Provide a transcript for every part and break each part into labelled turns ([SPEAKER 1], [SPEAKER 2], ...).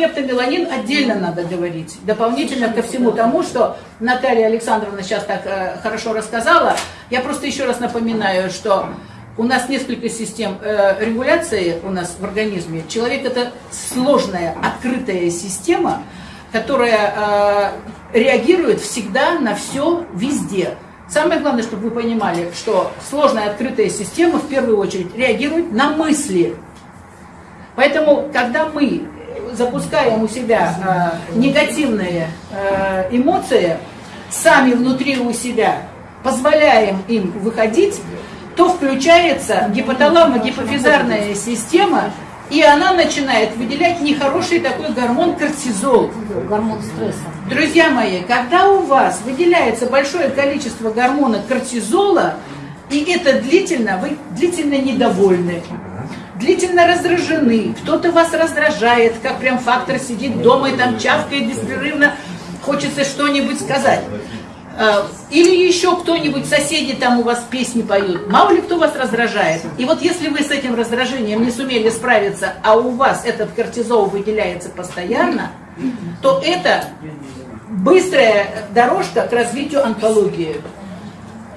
[SPEAKER 1] пептомеланин отдельно надо говорить, дополнительно ко всему тому, что Наталья Александровна сейчас так э, хорошо рассказала. Я просто еще раз напоминаю, что у нас несколько систем э, регуляции у нас в организме. Человек это сложная, открытая система, которая э, реагирует всегда на все, везде. Самое главное, чтобы вы понимали, что сложная открытая система в первую очередь реагирует на мысли. Поэтому, когда мы запускаем у себя э, негативные э, эмоции, сами внутри у себя позволяем им выходить, то включается гипоталамо-гипофизарная система, и она начинает выделять нехороший такой гормон кортизол.
[SPEAKER 2] Гормон стресса.
[SPEAKER 1] Друзья мои, когда у вас выделяется большое количество гормона кортизола, и это длительно, вы длительно недовольны, длительно раздражены, кто-то вас раздражает, как прям фактор сидит дома и там чавкает беспрерывно, хочется что-нибудь сказать. А, или еще кто-нибудь, соседи там у вас песни поют. Мало ли кто вас раздражает. И вот если вы с этим раздражением не сумели справиться, а у вас этот кортизол выделяется постоянно, то это быстрая дорожка к развитию онкологии.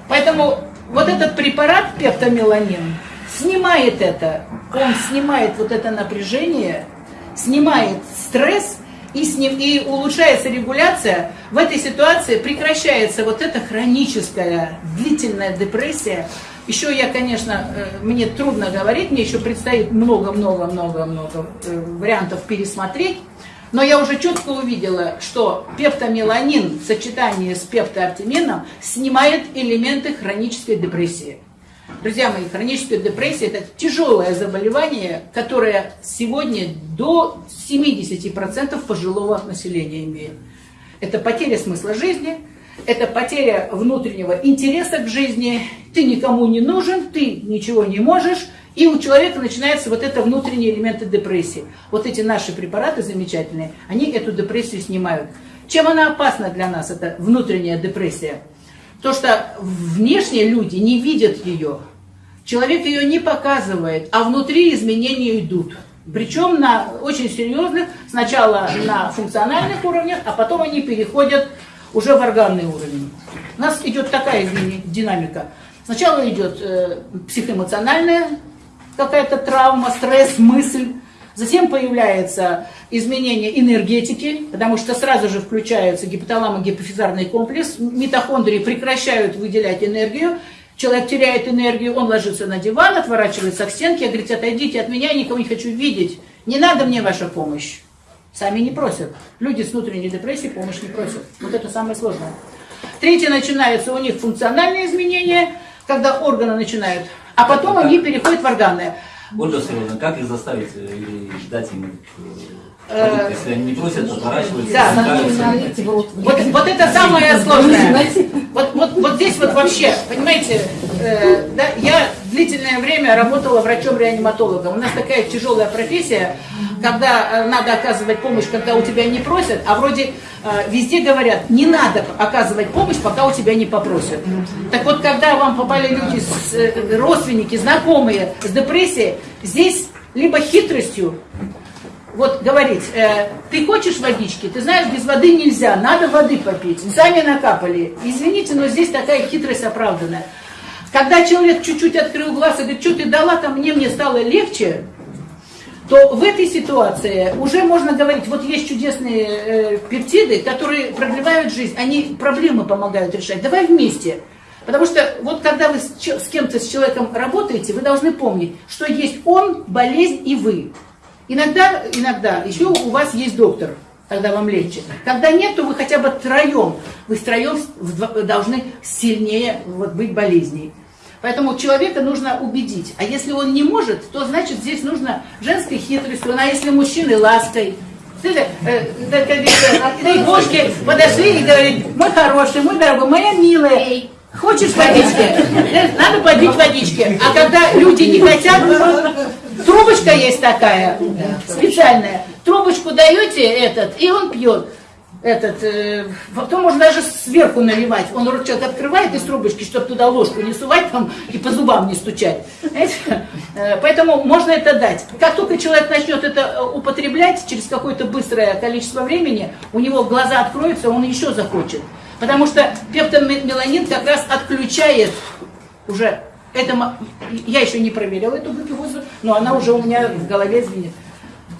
[SPEAKER 1] Поэтому вот этот препарат пептомеланин снимает это. Он снимает вот это напряжение, снимает стресс – и, с и улучшается регуляция, в этой ситуации прекращается вот эта хроническая длительная депрессия. Еще я, конечно, э, мне трудно говорить, мне еще предстоит много-много-много-много э, вариантов пересмотреть, но я уже четко увидела, что пептомеланин в сочетании с пептоартимином снимает элементы хронической депрессии. Друзья мои, хроническая депрессия – это тяжелое заболевание, которое сегодня до 70% пожилого населения имеет. Это потеря смысла жизни, это потеря внутреннего интереса к жизни, ты никому не нужен, ты ничего не можешь, и у человека начинаются вот это внутренние элементы депрессии. Вот эти наши препараты замечательные, они эту депрессию снимают. Чем она опасна для нас, эта внутренняя депрессия? То, что внешние люди не видят ее, человек ее не показывает, а внутри изменения идут. Причем на очень серьезных, сначала на функциональных уровнях, а потом они переходят уже в органный уровень. У нас идет такая динамика. Сначала идет э, психоэмоциональная какая-то травма, стресс, мысль. Затем появляется изменение энергетики, потому что сразу же включается гипоталамо-гипофизарный комплекс, митохондрии прекращают выделять энергию, человек теряет энергию, он ложится на диван, отворачивается к стенке, говорит, отойдите от меня, я никого не хочу видеть, не надо мне ваша помощь. Сами не просят. Люди с внутренней депрессией помощь не просят. Вот это самое сложное. Третье, начинается у них функциональные изменения, когда органы начинают, а потом они переходят в органные.
[SPEAKER 3] Ольга Сергеевна, как их заставить э, или дать им э, если они не просят, отворачиваются. Да,
[SPEAKER 1] вот, вот это самое сложное. Вот, здесь вот вообще, понимаете, э, да, я длительное время работала врачом-реаниматологом. У нас такая тяжелая профессия, когда э, надо оказывать помощь, когда у тебя не просят, а вроде э, везде говорят, не надо оказывать помощь, пока у тебя не попросят. Так вот, когда вам попали люди, с, э, родственники, знакомые с депрессией, здесь либо хитростью, вот говорить, э, ты хочешь водички, ты знаешь, без воды нельзя, надо воды попить, сами накапали. Извините, но здесь такая хитрость оправданная. Когда человек чуть-чуть открыл глаз и говорит, что ты дала там мне, мне стало легче, то в этой ситуации уже можно говорить, вот есть чудесные э, пептиды, которые продлевают жизнь, они проблемы помогают решать. Давай вместе. Потому что вот когда вы с, с кем-то, с человеком работаете, вы должны помнить, что есть он, болезнь и вы. Иногда, иногда еще у вас есть доктор, тогда вам легче. Когда нет, то вы хотя бы троем, вы втроем должны сильнее вот, быть болезней. Поэтому человека нужно убедить. А если он не может, то значит здесь нужно женской хитростью, а если мужчины лаской. Ты, э, подошли и говорят, мой хороший, мой дорогой, моя милая, хочешь водички? Надо попить водички. А когда люди не хотят, трубочка есть такая, специальная. Трубочку даете этот, и он пьет. этот, э, потом можно даже сверху наливать. Он рот человек открывает из трубочки, чтобы туда ложку не сувать там и по зубам не стучать. Э, поэтому можно это дать. Как только человек начнет это э, употреблять, через какое-то быстрое количество времени, у него глаза откроются, он еще захочет. Потому что пептомеланин как раз отключает уже это, я еще не проверила эту глюкозу, но она уже у меня в голове звенит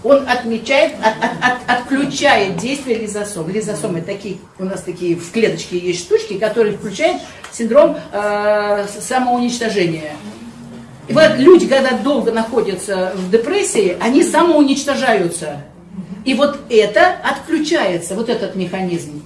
[SPEAKER 1] он отмечает, от, от, от, отключает действие лизосом. Лизосомы такие, у нас такие в клеточке есть штучки, которые включают синдром э, самоуничтожения. И вот люди, когда долго находятся в депрессии, они самоуничтожаются. И вот это отключается, вот этот механизм.